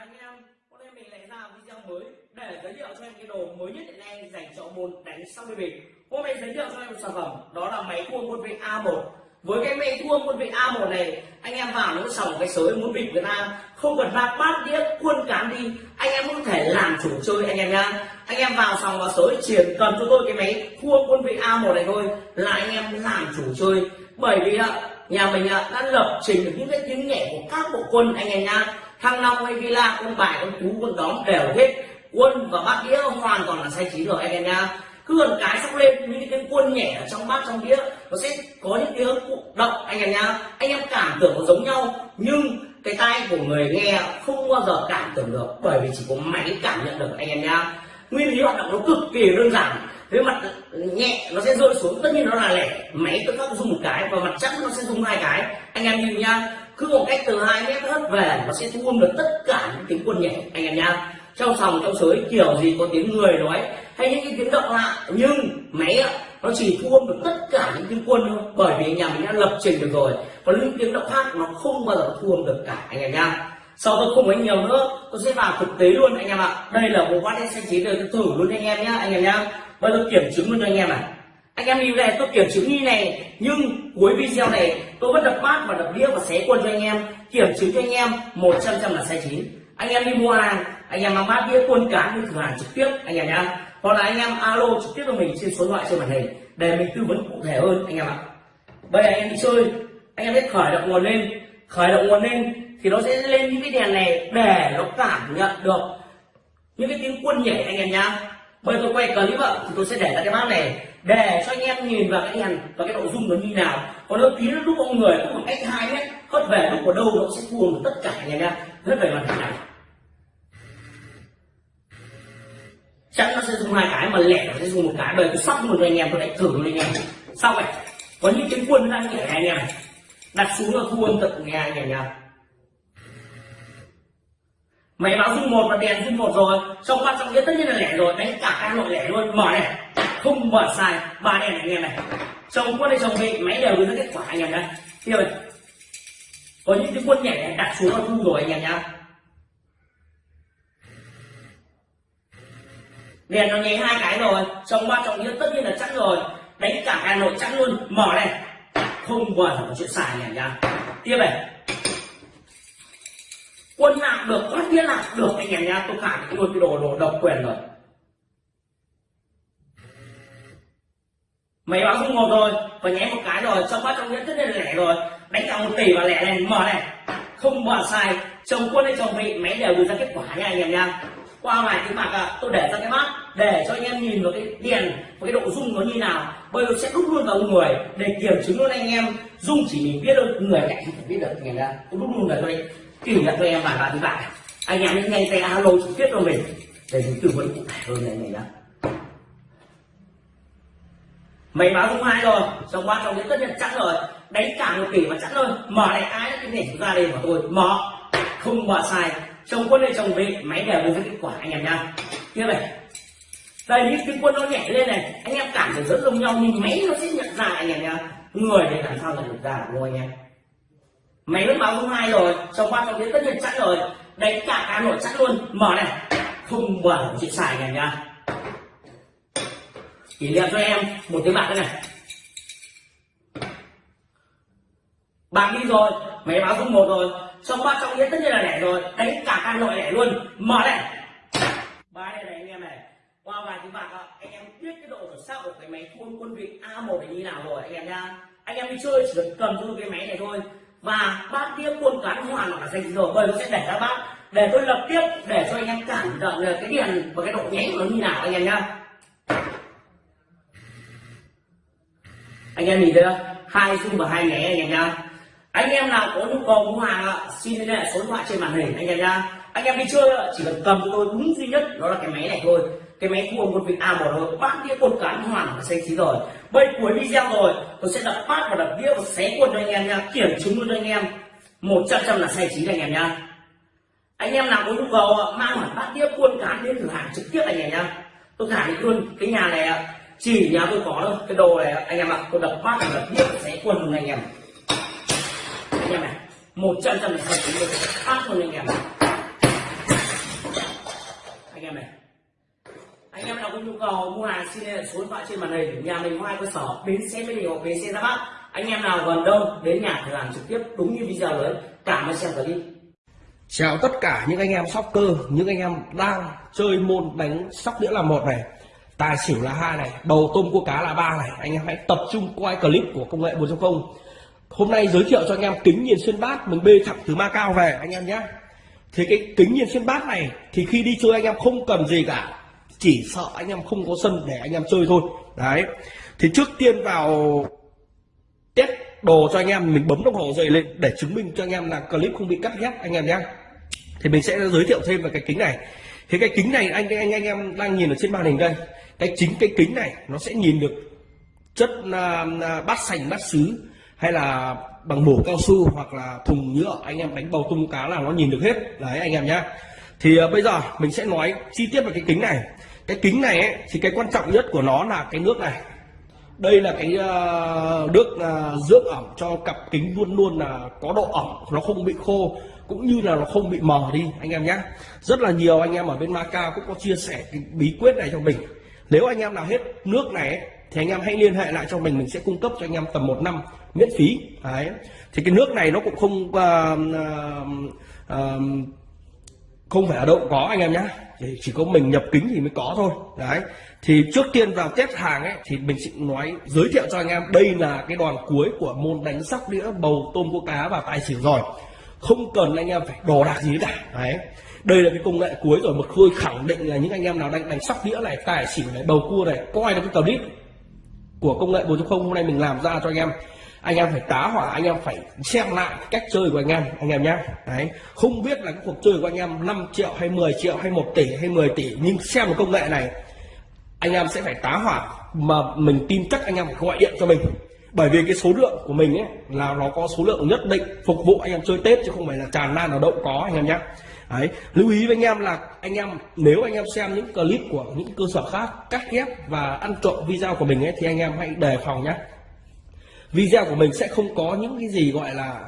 anh em. Hôm nay mình lại ra video mới để giới thiệu cho em cái đồ mới nhất hiện nay dành cho môn đánh sóc đi bình hôm nay giới thiệu cho em một sản phẩm, đó là máy thua quân vị A1 với cái máy thua quân vị A1 này, anh em vào nó sòng cái sới muốn bịp người ta không cần bạc bát đĩa, quân cán đi. Anh em có thể làm chủ chơi anh em nhá. Anh em vào sòng vào sới, chỉ cần cho tôi cái máy thua quân vị A1 này thôi là anh em làm chủ chơi. Bởi vì nhà mình đã lập trình được những cái tiếng nhẹ của các bộ quân anh em nhá thăng long hay villa quân bài quân cú quân đóm đều hết. Quân và bát đĩa hoàn toàn là sai chín rồi, anh em nha. Cứ gần cái xong lên những cái quân nhẹ ở trong bát trong đĩa, nó sẽ có những tiếng động, anh em nha. Anh em cảm tưởng nó giống nhau, nhưng cái tay của người nghe không bao giờ cảm tưởng được, bởi vì chỉ có máy cảm nhận được, anh em nha. Nguyên lý hoạt động nó cực kỳ đơn giản. Với mặt nhẹ nó sẽ rơi xuống, tất nhiên nó là lẻ. Máy tự khắc dùng một cái và mặt chắc nó sẽ dùng hai cái. Anh em nhìn nha cứ một cách từ hai mét hất về nó sẽ thu âm được tất cả những tiếng quân nhẹ anh em nhá trong sòng, trong sới, kiểu gì có tiếng người nói hay những cái tiếng động lạ. Nhưng máy nó chỉ thu âm được tất cả những tiếng quân thôi. Bởi vì nhà mình đã lập trình được rồi. Còn những tiếng động khác nó không bao giờ thu âm được cả, anh em nhá sau tôi không nói nhiều nữa, tôi sẽ vào thực tế luôn, anh em ạ. Đây là bộ bát đen xanh chín tôi thử luôn, anh em nhá, anh em nhá. Bây giờ kiểm chứng luôn cho anh em này anh em lưu này tôi kiểm chứng như này, nhưng cuối video này tôi vẫn đập bát và đập đĩa và xé quân cho anh em. Kiểm chứng cho anh em, một trăm trăm là sai chín. Anh em đi mua hàng, anh em mang bát đĩa quân cá đi thử hàng trực tiếp, anh em nhá. Hoặc là anh em alo trực tiếp cho mình trên số điện thoại trên màn hình, để mình tư vấn cụ thể hơn, anh em ạ. Bây giờ anh em đi chơi, anh em biết khởi động nguồn lên. Khởi động nguồn lên thì nó sẽ lên những cái đèn này để nó cảm nhận được những cái tiếng quân nhảy, anh em nhá bây giờ tôi quay clip ạ, thì tôi sẽ để ra cái bát này, để cho anh em nhìn vào cái đèn và cái nội dung nó như nào. Còn nếu tí lúc ông người cũng khoảng cách hai mét hất về lúc ở đâu nó sẽ cuồng tất cả anh em nhé. Hất về màn hình này. Chắc nó sẽ dùng hai cái mà lẻ nó sẽ dùng một cái. Bởi tôi sắp một cho anh em, tôi lại thử luôn anh em. Sau này có những cái quân đang nhảy anh em. Đặt xuống là thua tận nghe anh em nha máy báo dung một và đèn dung một rồi. Xong quan trọng nhất tất nhiên là lẻ rồi. Đánh cả các loại lẻ luôn. Mở này. Không mở sai. Ba đèn này anh em này. Chồng quân hay chồng vị máy đều đưa ra kết quả anh em nhé kia rồi. Có những cái quân nhảy này đặt xuống là thu rồi anh em nhá. Đèn nó nháy hai cái rồi. Xong quan trọng nhất tất nhiên là chắc rồi. Đánh cả hà nội chắc luôn. Mở này. Không mở chuyện xài anh em nhá. Tiếp này quân nào được phát thiên nào được anh em nhá tôi khẳng định luôn cái đồ đồ độc quyền rồi. Mấy báo không một rồi và nhé một cái rồi trong bát trong nhẫn rất là lẻ rồi. Đánh cả một tỷ và lẻ này mở này. Không bỏ sai chồng quân hay chồng vị máy đều đưa ra kết quả nha anh em nha qua ngoài cái mặt à, tôi để ra cái mắt để cho anh em nhìn vào cái đèn và cái độ rung nó như nào. Bây giờ sẽ đúc luôn vào người để kiểm chứng luôn anh em. Rung chỉ mình biết được người cạnh không thể biết được anh em nha tôi đúc luôn vào đây kỷ niệm cho em vài ba thứ bạn anh em hãy nhanh tay alo trực tiếp cho mình, để mình tư vấn cụ thể hơn này này đó mày báo không hai rồi? Trong qua trong đến tất nhiên chắc rồi. Đánh cả một tỷ mà chắc rồi mở này ai cái này ra đây của tôi? Mở. Không mở sai. Chồng quân hay chồng vị máy đều với kết quả, anh em nha tiếp này. Đây, những cái quân nó nhẹ lên này, anh em cảm thấy rất giống nhau, nhưng máy nó sẽ nhận ra, anh em nha người để làm sao nhận được ra đúng không anh em? Máy vẫn báo không hai rồi trong ba trọng đến tất nhiên chắc rồi. Đánh cả cá nội chắc luôn. Mở này. Không bẩn, chị xài này nha kỷ niệm cho em một tiếng bạc đây này. Bạc đi rồi, máy báo không một rồi. Trong ba trọng nghĩa tất nhiên là lẻ rồi. Đánh cả cá nội lẻ luôn. Mở này. Ba này này anh em này. Qua vài tiếng bạc anh em biết cái độ chuẩn xác của cái máy quân quân vị a 1 này như nào rồi, anh em nha anh em đi chơi chỉ cần cầm cho cái máy này thôi và bát tiếp quân cán hoàn là dành rồi bây sẽ để ra bát để tôi lập tiếp, để cho anh em cảm nhận được cái điện và cái độ nháy của nó như nào, anh em nhá. Anh em nhìn thấy không? Hai zoom và hai nháy anh em nhá. Anh em nào có nhu cầu mua hàng xin liên hệ số điện thoại trên màn hình, anh em nhá. Anh em đi chơi chỉ cần cầm cho tôi đúng duy nhất, đó là cái máy này thôi cái máy thua một vị a một rồi bát đĩa quân cán hoàn là xanh chín rồi. Bây cuối video rồi, tôi sẽ đập bát và đập đĩa và xé quân cho anh em nha. Kiểm chứng luôn cho anh em. Một trăm trăm là xanh chín anh em nha. Anh em nào có nhu cầu mang hẳn bát đĩa quân cán đến thử hàng trực tiếp anh em nha. Tôi khẳng định luôn. Cái nhà này chỉ nhà tôi có đâu cái đồ này anh em ạ, tôi đập bát và đập đĩa và xé quân luôn anh em. Anh em này, một trăm trăm là xanh chín luôn. Bát luôn anh em Vâng, nhu cầu xin liên hệ số điện thoại trên màn hình nhà mình có hai cơ sở bến xe mỹ đình hoặc bến xe ra bắc anh em nào gần đâu đến nhà thì làm trực tiếp đúng như video đấy cảm ơn xem clip Chào tất cả những anh em soccer, những anh em đang chơi môn đánh sóc đĩa là một này, tài xỉu là hai này, đầu tôm cua cá là ba này. Anh em hãy tập trung quay clip của công nghệ 4.0. Hôm nay giới thiệu cho anh em kính nhìn xuyên bát mình bê thẳng từ Macau về anh em nhé. Thì cái kính nhìn xuyên bát này thì khi đi chơi anh em không cần gì cả, chỉ sợ anh em không có sân để anh em chơi thôi. Đấy. Thì trước tiên vào test đồ cho anh em mình bấm đồng hồ dậy lên để chứng minh cho anh em là clip không bị cắt ghép anh em nhé. Thì mình sẽ giới thiệu thêm về cái kính này. Thì cái kính này anh anh anh em đang nhìn ở trên màn hình đây. Cái chính cái kính này nó sẽ nhìn được chất uh, bát sành bát sứ hay là bằng mổ cao su hoặc là thùng nhựa anh em đánh bầu tung cá là nó nhìn được hết. Đấy anh em nhá thì uh, bây giờ mình sẽ nói chi tiết về cái kính này cái kính này ấy, thì cái quan trọng nhất của nó là cái nước này. Đây là cái uh, nước uh, dưỡng ẩm cho cặp kính luôn luôn là có độ ẩm nó không bị khô cũng như là nó không bị mờ đi anh em nhé rất là nhiều anh em ở bên Macau cũng có chia sẻ cái bí quyết này cho mình. Nếu anh em nào hết nước này ấy, thì anh em hãy liên hệ lại cho mình mình sẽ cung cấp cho anh em tầm một năm miễn phí. Đấy. Thì cái nước này nó cũng không uh, uh, uh, không phải ở đâu cũng có anh em nhé thì chỉ có mình nhập kính thì mới có thôi. Đấy. Thì trước tiên vào test hàng ấy, thì mình sẽ nói, giới thiệu cho anh em, đây là cái đoàn cuối của môn đánh sóc đĩa bầu tôm cua cá và tài xỉu rồi. Không cần anh em phải đồ đạc gì cả. Đấy. Đây là cái công nghệ cuối rồi mà khôi khẳng định là những anh em nào đang đánh sóc đĩa này, tài xỉu này, bầu cua này, coi là cái clip của công nghệ 4.0 hôm nay mình làm ra cho anh em anh em phải tá hỏa anh em phải xem lại cách chơi của anh em anh em nhé đấy không biết là cái cuộc chơi của anh em 5 triệu hay 10 triệu hay 1 tỷ hay 10 tỷ nhưng xem một công nghệ này anh em sẽ phải tá hỏa mà mình tin chắc anh em phải gọi điện cho mình bởi vì cái số lượng của mình ấy là nó có số lượng nhất định phục vụ anh em chơi tết chứ không phải là tràn lan ở đâu có anh em nhé đấy lưu ý với anh em là anh em nếu anh em xem những clip của những cơ sở khác cắt ghép và ăn trộm video của mình ấy thì anh em hãy đề phòng nhé video của mình sẽ không có những cái gì gọi là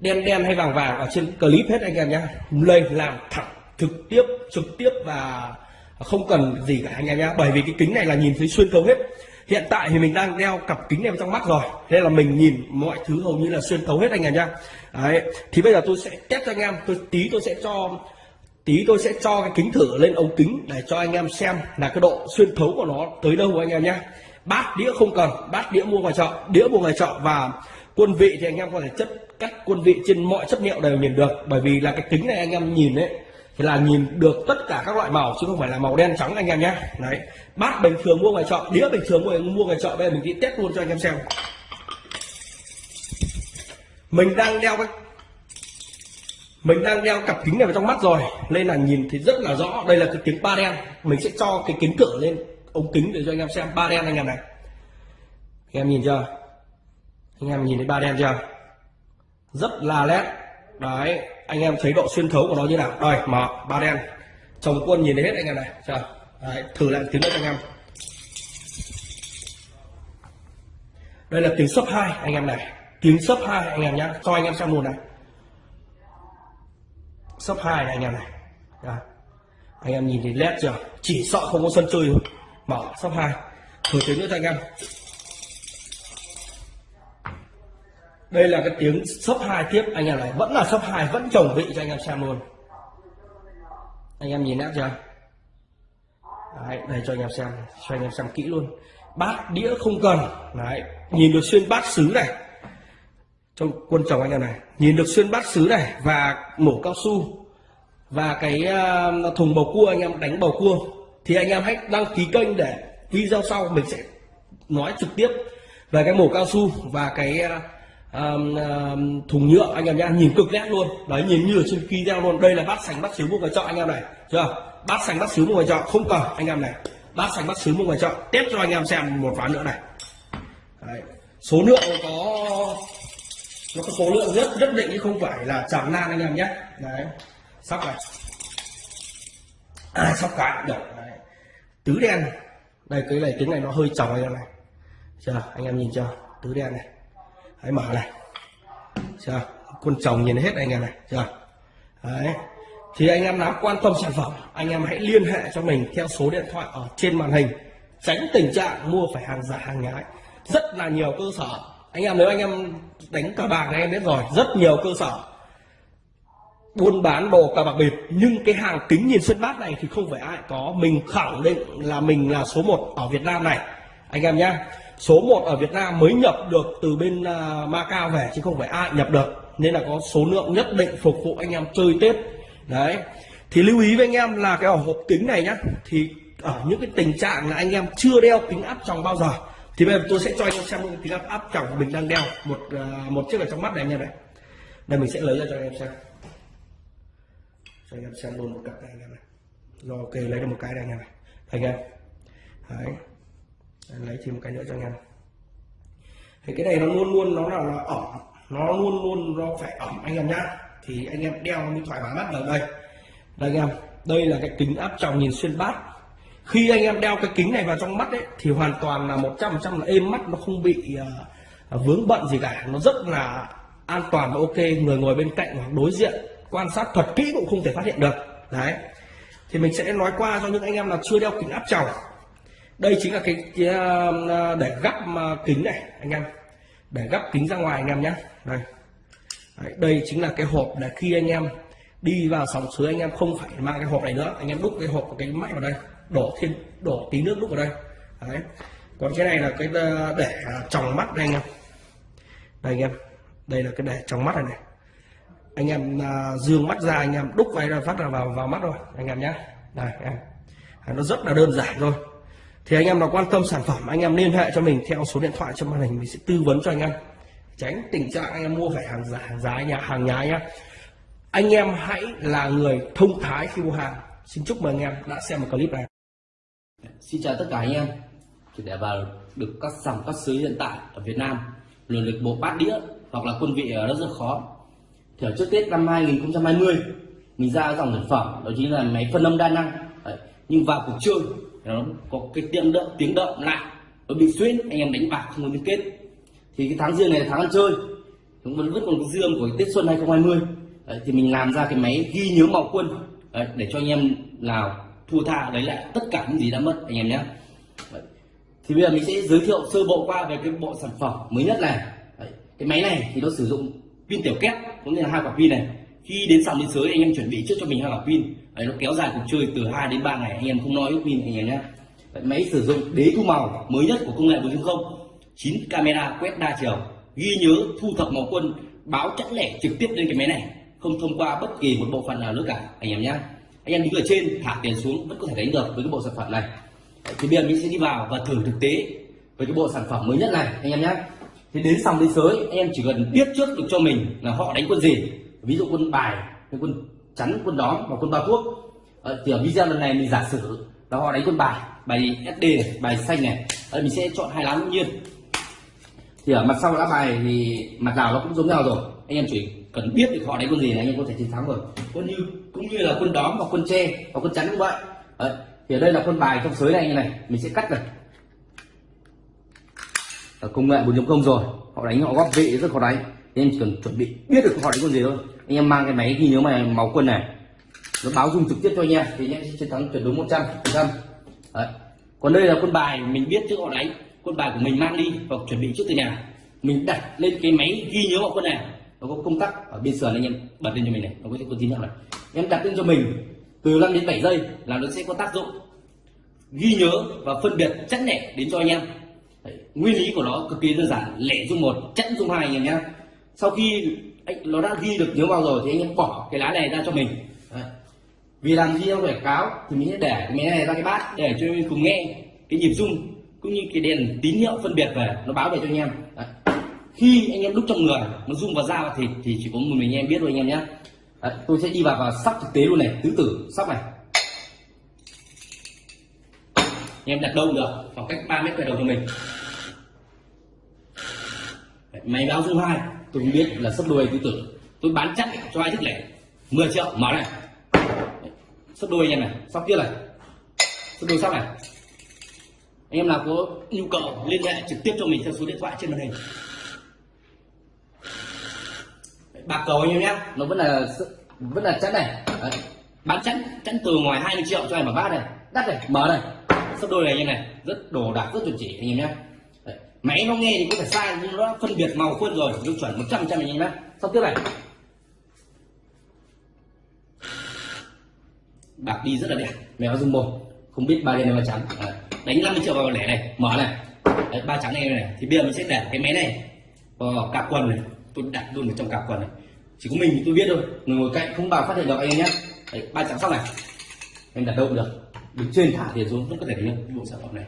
đen đen hay vàng vàng ở trên clip hết anh em nhé lên làm thẳng, trực tiếp trực tiếp và không cần gì cả anh em nhé bởi vì cái kính này là nhìn thấy xuyên thấu hết. Hiện tại thì mình đang đeo cặp kính này vào trong mắt rồi. Nên là mình nhìn mọi thứ hầu như là xuyên thấu hết anh em nhá. Đấy, thì bây giờ tôi sẽ test cho anh em. Tôi, tí tôi sẽ cho, tí tôi sẽ cho cái kính thử lên ống kính để cho anh em xem là cái độ xuyên thấu của nó tới đâu anh em nhé bát đĩa không cần, bát đĩa mua ngoài chợ, đĩa mua ngoài chợ và quân vị thì anh em có thể chất, cắt quân vị trên mọi chất liệu đều nhìn được. Bởi vì là cái kính này anh em nhìn đấy thì là nhìn được tất cả các loại màu, chứ không phải là màu đen trắng anh em nhé. Đấy, bát bình thường mua ngoài chợ, đĩa bình thường mua mua ngoài chợ, bây giờ mình đi test luôn cho anh em xem. Mình đang đeo cái, mình đang đeo cặp kính này vào trong mắt rồi, nên là nhìn thì rất là rõ. Đây là cái kính ba đen, mình sẽ cho cái kính cửa lên ống kính để cho anh em xem ba đen anh em này. Anh em nhìn chưa? Anh em nhìn thấy ba đen chưa? Rất là nét đấy anh em thấy độ xuyên thấu của nó như nào? Đây mở ba đen. Chồng quân nhìn thấy hết anh em này chờ đấy, thử lại tiếng nữa anh em. Đây là tiếng sấp hai anh em này. Tiếng sấp hai anh em nhá cho anh em xem luôn này. Sấp hai này anh em này. Đấy. anh em nhìn thấy led chưa? Chỉ sợ không có sân chơi thôi mở sấp hai. Thử tiếng nữa cho anh em. Đây là cái tiếng sấp hai tiếp. Anh em này vẫn là sấp hai vẫn chồng vị cho anh em xem luôn. Anh em nhìn nét chưa? Đấy, đây cho anh em xem cho anh em xem kỹ luôn. Bát đĩa không cần. Đấy nhìn được xuyên bát sứ này. Trong quân chồng anh em này nhìn được xuyên bát sứ này và mổ cao su. Và cái à, thùng bầu cua anh em đánh bầu cua thì anh em hãy đăng ký kênh để video sau mình sẽ nói trực tiếp về cái mổ cao su và cái um, um, thùng nhựa anh em nhá. Nhìn cực nét luôn. Đấy nhìn như ở trên video luôn. Đây là bát sành bát xíu mua ngoài chợ anh em này. Chưa? Bát sành bát xíu mua ngoài chợ. Không cần anh em này. Bát sành bát xíu mua ngoài chợ. Tiếp cho anh em xem một ván nữa này. Đấy. số lượng có nó có số lượng rất rất định chứ không phải là tràn lan anh em nhé đấy. Sóc này. À, sóc cái. Được đấy tứ đen đây cái này tiếng này nó hơi tròng anh em này. Chưa, anh em nhìn chưa? Tứ đen này. Hãy mở này. Chưa, con chồng nhìn hết anh em này. Chưa. Đấy. Thì anh em nào quan tâm sản phẩm, anh em hãy liên hệ cho mình theo số điện thoại ở trên màn hình. Tránh tình trạng mua phải hàng giả, hàng nhái. Rất là nhiều cơ sở. Anh em, nếu anh em đánh cờ bạc thì anh em biết rồi, rất nhiều cơ sở buôn bán đồ cà bạc bịp. Nhưng cái hàng kính nhìn xuyên bát này thì không phải ai có. Mình khẳng định là mình là số 1 ở Việt Nam này. Anh em nhá số 1 ở Việt Nam mới nhập được từ bên uh, Macau về chứ không phải ai nhập được. Nên là có số lượng nhất định phục vụ anh em chơi Tết. Đấy. Thì lưu ý với anh em là cái hộp kính này nhá thì ở những cái tình trạng là anh em chưa đeo kính áp tròng bao giờ thì bây giờ tôi sẽ cho anh em xem những kính áp áp tròng mình đang đeo một uh, một chiếc ở trong mắt này anh em này. Đây mình sẽ lấy ra cho anh em xem cho anh em xem luôn một cặp này anh em này. Rồi ok lấy được một cái này anh em này anh em. Đấy. Lấy thêm một cái nữa cho anh em thì cái này nó luôn luôn nó là, nó ẩm. Nó luôn luôn nó phải ẩm anh em nhá. Thì anh em đeo mới thoải mái mắt ở đây. Đây anh em đây là cái kính áp tròng nhìn xuyên bát. Khi anh em đeo cái kính này vào trong mắt ấy thì hoàn toàn là 100% là êm mắt nó không bị uh, vướng bận gì cả. Nó rất là an toàn và ok. Người ngồi bên cạnh hoặc đối diện quan sát thật kỹ cũng không thể phát hiện được. Đấy. Thì mình sẽ nói qua cho những anh em là chưa đeo kính áp tròng. Đây chính là cái, cái ờ, để gắp kính này anh em. Để gắp kính ra ngoài anh em nhé. Đây. Đấy, đây chính là cái hộp để khi anh em đi vào sòng suối anh em không phải mang cái hộp này nữa. Anh em đúc cái hộp cái máy vào đây đổ thêm đổ tí nước đúc vào đây. Đấy. Còn cái này là cái ờ, để ờ, tròng mắt đây anh em. Đây anh em. Đây là cái để tròng mắt này này anh em uh, dương mắt ra anh em đúc vào ra phát là vào vào mắt rồi anh em nhé. Này em. À, nó rất là đơn giản thôi. Thì anh em nào quan tâm sản phẩm anh em liên hệ cho mình theo số điện thoại trong màn hình mình sẽ tư vấn cho anh em. Tránh tình trạng anh em mua phải hàng giả hàng giá nhà hàng nhái nhá. Anh em hãy là người thông thái khi mua hàng. Xin chúc mừng anh em đã xem một clip này. Xin chào tất cả anh em. Thì để vào được các dòng các xứ hiện tại ở Việt Nam Luận lịch bộ bát đĩa hoặc là quân vị ở rất rất khó. Thì ở trước Tết năm 2020 Mình ra dòng sản phẩm đó chính là máy phân âm đa năng. Đấy. Nhưng vào cuộc chơi nó có cái tiếng động tiếng động lại nó bị xuyên anh em đánh bạc không có liên kết. Thì cái tháng riêng này là tháng ăn chơi chúng vẫn vẫn còn cái dương của Tết Xuân 2020 Đấy, thì mình làm ra cái máy ghi nhớ màu quân Đấy, để cho anh em nào thua tha lấy lại tất cả những gì đã mất anh em nhé. Thì bây giờ mình sẽ giới thiệu sơ bộ qua về cái bộ sản phẩm mới nhất này. Đấy, cái máy này thì nó sử dụng pin tiểu kép có nghĩa là hai quả pin này. Khi đến sòng biên giới anh em chuẩn bị trước cho mình hai quả pin. Đấy, nó kéo dài cuộc chơi từ 2 đến 3 ngày anh em không nói ước pin anh em nhé. Máy sử dụng đế thu màu mới nhất của công nghệ 4.0 9 camera quét đa chiều. Ghi nhớ thu thập màu quân báo chẵn lẻ trực tiếp lên cái máy này. Không thông qua bất kỳ một bộ phận nào nữa cả anh em nhé. Anh em đứng ở trên thả tiền xuống vẫn có thể đánh được với cái bộ sản phẩm này. Thì bây giờ mình sẽ đi vào và thử thực tế với cái bộ sản phẩm mới nhất này anh em nhé thì đến xong đến sới anh em chỉ cần biết trước được cho mình là họ đánh quân gì? Ví dụ quân bài quân chắn quân đóm và quân ba thuốc. Ờ, thì ở video lần này mình giả sử là họ đánh quân bài bài SD này bài xanh này. Ở mình sẽ chọn hai lá ngẫu nhiên. Thì ở mặt sau lá bài thì mặt nào nó cũng giống nhau rồi. Anh em chỉ cần biết được họ đánh quân gì là anh em có thể chiến thắng rồi. Cũng như cũng như là quân đóm và quân tre và quân chắn cũng vậy. Đấy. thì ở đây là quân bài trong sới này như này. Mình sẽ cắt này. Ờ, công nghệ 4.0 rồi. Họ đánh họ góp vị rất khó đánh. Nên chỉ cần chuẩn bị biết được họ đánh quân gì thôi. Anh em mang cái máy ghi nhớ mày máu quân này. Nó báo dung trực tiếp cho anh em, thì anh em chiến thắng tuyệt đối 100 trăm còn đây là quân bài, mình biết trước họ đánh. Quân bài của mình mang đi hoặc chuẩn bị trước từ nhà. Mình đặt lên cái máy ghi nhớ họ quân này. Nó có công tắc ở bên sườn, anh em bật lên cho mình này. Nó có con tín hiệu này em đặt lên cho mình từ 5 đến 7 giây là nó sẽ có tác dụng ghi nhớ và phân biệt chắc nẻ đến cho anh em nguyên lý của nó cực kỳ đơn giản. Lẻ dung một chẵn dung hai anh em nhé. Sau khi anh nó đã ghi được nhớ vào rồi thì anh em bỏ cái lá này ra cho mình. Đấy. vì làm gì em quảng cáo thì mình sẽ để cái máy này ra cái bát để cho mình cùng nghe cái nhịp rung cũng như cái đèn tín hiệu phân biệt về nó báo về cho anh em. Đấy. khi anh em đúc trong người nó rung vào da thì thì chỉ có một mình anh em biết thôi anh em nhé. Đấy, tôi sẽ đi vào và sắp thực tế luôn này tứ tử sắp này. Anh em đặt đâu được? Khoảng cách 3 mét về đầu cho mình máy báo dung hai, tôi biết là sấp đôi tứ tử tôi bán chắc cho ai thích lẻ 10 triệu, mở này. Sấp đôi anh em này, sóc kia này. Sấp đôi sóc này. Anh em nào có nhu cầu liên hệ trực tiếp cho mình theo số điện thoại trên màn hình. Bạc cầu anh em nhé. Nó vẫn là vẫn là chắn này. Đấy. bán chắn chắn từ ngoài 20 triệu cho em mở bát này, đắt này, mở này. Sấp đôi này anh em này, rất đồ đạc, rất chuẩn chỉ anh em nhé máy nó nghe thì có thể sai nhưng nó phân biệt màu khuôn rồi tiêu chuẩn 100 trăm anh em nhé sắp tiếp này. Bạc đi rất là đẹp mèo dung một không biết ba đen hay ba trắng. Đấy. đánh 50 triệu vào lẻ này mở này. Đấy, ba trắng này này thì bây giờ mình sẽ để cái máy này. Ờ, vào cặp quần này tôi đặt luôn ở trong cặp quần này. Chỉ có mình thì tôi biết thôi người ngồi cạnh không bao phát hiện được anh em nhé Đấy, ba trắng xong này. Em đặt đâu cũng được. Đứng trên thả tiền xuống vẫn có thể được cái bộ sản phẩm này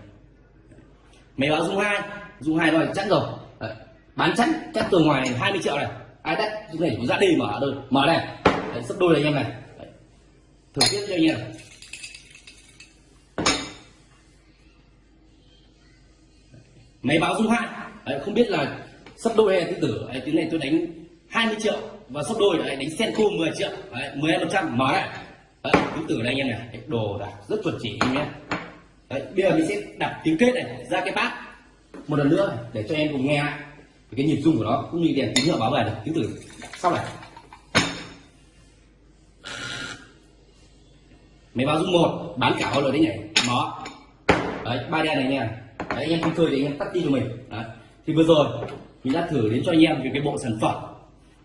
máy báo dung hai. Dung hai rồi chắc rồi. Đấy. bán chắc chắc từ ngoài này 20 triệu này. Ai đắt dung này cũng có ra đi mở đôi mở này Đấy, sắp đôi này anh em này. Đấy. thử tiếp cho anh em. Máy báo dung hai. Đấy, không biết là sắp đôi hay tứ tử Đấy, tiếng này tôi đánh 20 triệu và sắp đôi đấy, đánh sen senko 10 triệu. Đấy, 10 phần trăm. Mở này tứ tử đây anh em này. Đồ đạc rất chuẩn chỉ anh em nhé đấy, bây giờ mình sẽ đặt tiếng kết này ra cái bát. Một lần nữa để cho em cùng nghe lại cái nhịp rung của nó cũng như đèn tín hiệu báo về được tiếng từ sau này. Máy báo rung một bán cả bao lời đấy nhảy nó. Đấy ba đen này nha. Đấy anh em không chơi thì anh em tắt đi cho mình. Đấy. thì vừa rồi mình đã thử đến cho anh em về cái bộ sản phẩm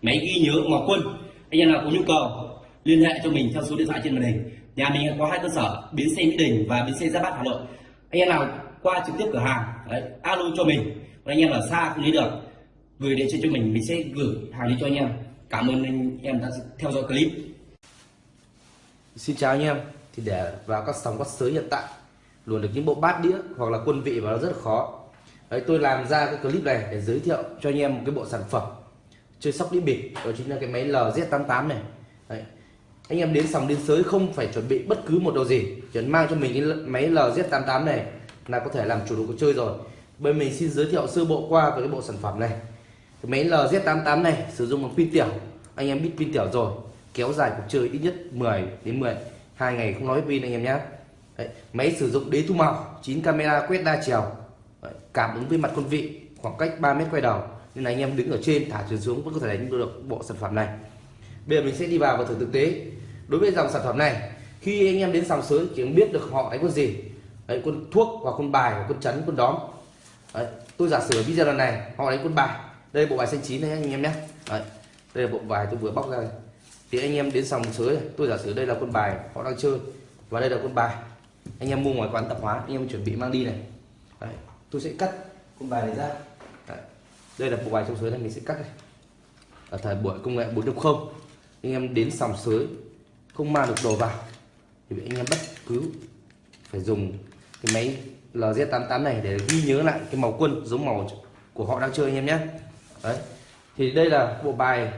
máy ghi nhớ ngọc quân. Anh em nào có nhu cầu liên hệ cho mình theo số điện thoại trên màn hình nhà mình có hai cơ sở bến xe mỹ đình và bến xe gia bát hà nội. Anh em nào qua trực tiếp cửa hàng đấy, alo cho mình. Còn anh em ở xa không lấy được gửi đến cho mình mình sẽ gửi hàng đi cho anh em. Cảm ơn anh em đã theo dõi clip. Xin chào anh em. Thì để vào các sóng các sới hiện tại luồn được những bộ bát đĩa hoặc là quân vị và nó rất là khó. Đấy tôi làm ra cái clip này để giới thiệu cho anh em một cái bộ sản phẩm chơi sóc đĩa bịp. Đó chính là cái máy LZ88 này. Đấy anh em đến sòng đến sới không phải chuẩn bị bất cứ một đồ gì. Chỉ cần mang cho mình cái máy LZ88 này là có thể làm chủ đồ cuộc chơi rồi. Bên mình xin giới thiệu sơ bộ qua về cái bộ sản phẩm này. Cái máy LZ88 này sử dụng bằng pin tiểu. Anh em biết pin tiểu rồi kéo dài cuộc chơi ít nhất 10 đến 10 hai ngày không nói pin anh em nhé Đấy, máy sử dụng đế thu màu 9 camera quét đa chiều. Đấy, cảm ứng với mặt con vị khoảng cách 3 mét quay đầu. Nên là anh em đứng ở trên thả chuyển xuống vẫn có thể đánh được bộ sản phẩm này. Bây giờ mình sẽ đi vào và thử thực tế đối với dòng sản phẩm này khi anh em đến sòng sới chỉ biết được họ đánh con gì. Đấy, quân thuốc hoặc quân bài và quân chấn quân đóm. Đấy, tôi giả sử video lần này họ đánh quân bài. Đây bộ bài xanh chín này anh em nhé. Đấy, đây là bộ bài tôi vừa bóc ra này thì anh em đến sòng sới tôi giả sử đây là quân bài họ đang chơi và đây là quân bài. Anh em mua ngoài quán tạp hóa anh em chuẩn bị mang đi này. Đấy, tôi sẽ cắt quân bài này ra. Đấy, đây là bộ bài trong sới này mình sẽ cắt này ở thời buổi công nghệ 4.0 anh em đến sòng sới không mang được đồ vào. Thì anh em bất cứ phải dùng cái máy LZ88 này để ghi nhớ lại cái màu quân giống màu của họ đang chơi anh em nhé. Đấy. Thì đây là bộ bài,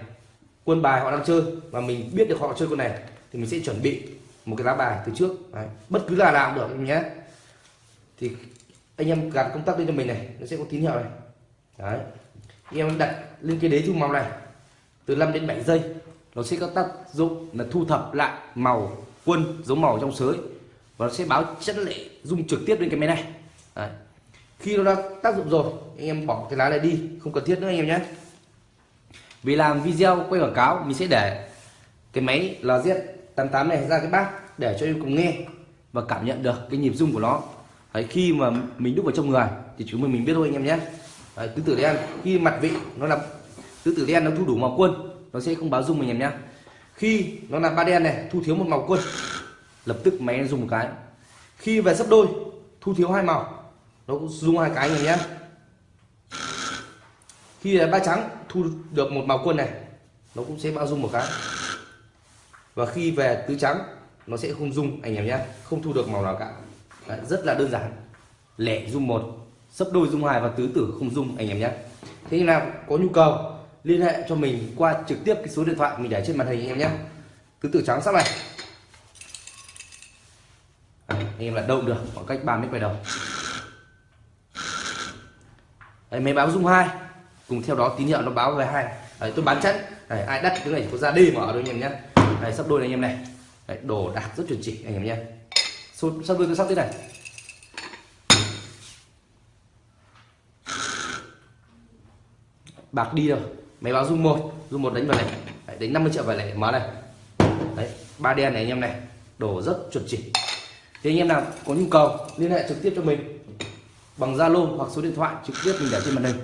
quân bài họ đang chơi và mình biết được họ chơi con này thì mình sẽ chuẩn bị một cái lá bài từ trước. Đấy. bất cứ là nào cũng được anh nhé. Thì anh em gạt công tắc lên cho mình này, nó sẽ có tín hiệu này. Đấy. Anh em đặt lên cái đế chung màu này từ 5 đến 7 giây nó sẽ có tác dụng là thu thập lại màu quân giống màu trong sới. Và nó sẽ báo chất lệ dung trực tiếp lên cái máy này. Đấy. khi nó đã tác dụng rồi anh em bỏ cái lá này đi không cần thiết nữa anh em nhé. Vì làm video quay quảng cáo mình sẽ để cái máy LZ88 này ra cái bát để cho em cùng nghe và cảm nhận được cái nhịp rung của nó. Đấy, khi mà mình đúc vào trong người thì chúng mình mình biết thôi anh em nhé. Đấy, tứ tử đen khi mặt vị nó là tứ tử đen nó thu đủ màu quân nó sẽ không báo dung mình em nhé khi nó là ba đen này thu thiếu một màu quân. Lập tức máy nó dùng một cái. Khi về sấp đôi thu thiếu hai màu. Nó cũng dùng hai cái em nhé khi là ba trắng thu được một màu quân này nó cũng sẽ bao dung một cái. Và khi về tứ trắng nó sẽ không dung anh em nhé không thu được màu nào cả. Đấy, rất là đơn giản. Lẻ dung một sấp đôi dung hai và tứ tử không dung anh em nhé thế nào có nhu cầu liên hệ cho mình qua trực tiếp cái số điện thoại mình để trên màn hình anh em nhé. Tứ tử trắng sắp này. À, anh em là đâu được khoảng cách 3 mét quay đầu. Đấy, máy báo dung hai. Cùng theo đó tín hiệu nó báo về hai. Đấy, tôi bán chất. Đấy, ai đắt cái này có ra đi mở đôi anh em nhé. Đấy, sắp đôi này anh em này. Đấy, đồ đạc rất chuẩn chỉ anh em nhé. Sắp đôi tôi sắp thế này. Bạc đi rồi máy báo dung một dung một đánh vào này. Đấy, đánh 50 triệu vào này mở này. Đấy ba đen này anh em này đổ rất chuẩn chỉ. Thì anh em nào có nhu cầu liên hệ trực tiếp cho mình. Bằng Zalo hoặc số điện thoại trực tiếp mình để trên màn hình.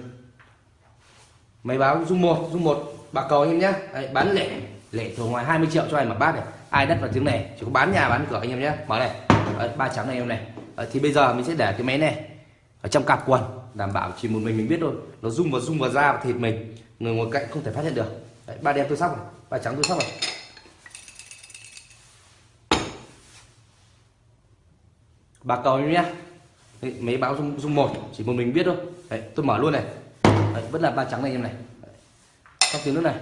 Máy báo dung một dung một bạc cầu anh em nhé Đấy, bán lẻ lẻ thường ngoài 20 triệu cho ai mặc bát này. Ai đất vào tiếng này chỉ có bán nhà bán cửa anh em nhé mở này. Đấy, ba trắng này em này. Đấy, thì bây giờ mình sẽ để cái máy này ở trong cặp quần đảm bảo chỉ một mình mình biết thôi. Nó rung vào rung vào da và thịt mình. Người ngồi cạnh không thể phát hiện được. Đấy, ba đen tôi sóc này ba trắng tôi sóc này. Ba cầu em nhé Đấy, mấy báo dung, dung một chỉ một mình biết thôi. Đấy, tôi mở luôn này. Đấy, vẫn là ba trắng này em này. Đấy. trong tiếng nước này.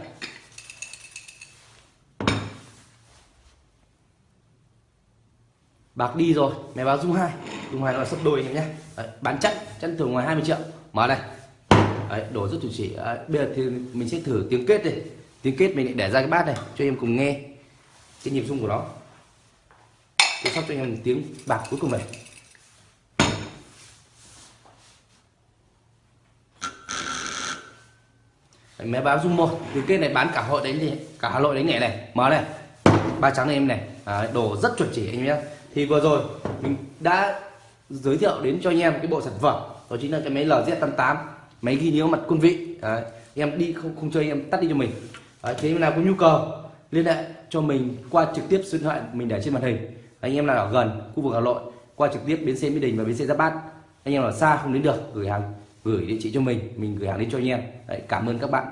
Bạc đi rồi máy báo dung hai. Dung hai nó là sấp đôi em nhé. Đấy, bán chắc chân thường ngoài 20 triệu. Mở này. Đấy, đổ rất chuẩn chỉ. Đấy, bây giờ thì mình sẽ thử tiếng kết đi. Tiếng kết mình để ra cái bát này cho em cùng nghe cái nhịp rung của nó. Tôi sắp cho anh em một tiếng bạc cuối cùng này. Đấy, máy báo dung một. Tiếng kết này bán cả hội đánh gì cả hà nội đánh nhẹ này. Mở này. Ba trắng này em này. Đấy, đồ rất chuẩn chỉ anh em nhé thì vừa rồi mình đã giới thiệu đến cho anh em cái bộ sản phẩm đó chính là cái máy LZ88 máy ghi nhớ mặt quân vị. Đấy, em đi không không chơi em tắt đi cho mình. Đấy, thế nào có nhu cầu liên hệ cho mình qua trực tiếp số điện thoại mình để trên màn hình. Anh em nào ở gần khu vực Hà Nội qua trực tiếp bến xe Mỹ Đình và bến xe Giáp Bát. Anh em nào ở xa không đến được gửi hàng gửi địa chỉ cho mình mình gửi hàng đến cho anh em. Đấy, cảm ơn các bạn.